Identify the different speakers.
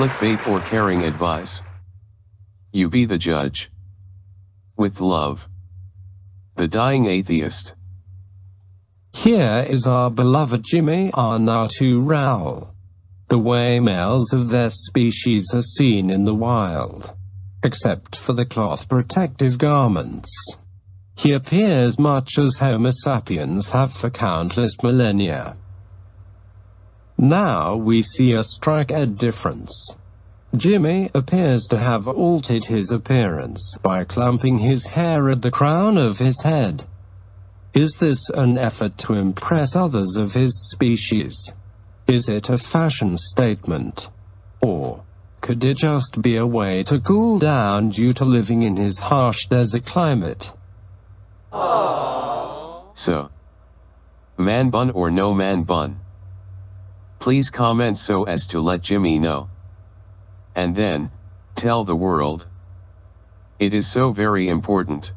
Speaker 1: Clickbait or caring advice. You be the judge. With love. The Dying Atheist.
Speaker 2: Here is our beloved Jimmy Arnautu Rao. The way males of their species are seen in the wild. Except for the cloth protective garments. He appears much as Homo sapiens have for countless millennia. Now we see a strike-ed difference. Jimmy appears to have altered his appearance by clumping his hair at the crown of his head. Is this an effort to impress others of his species? Is it a fashion statement? Or could it just be a way to cool down due to living in his harsh desert climate?
Speaker 1: So. Man bun or no man bun? Please comment so as to let Jimmy know. And then, tell the world. It is so very important.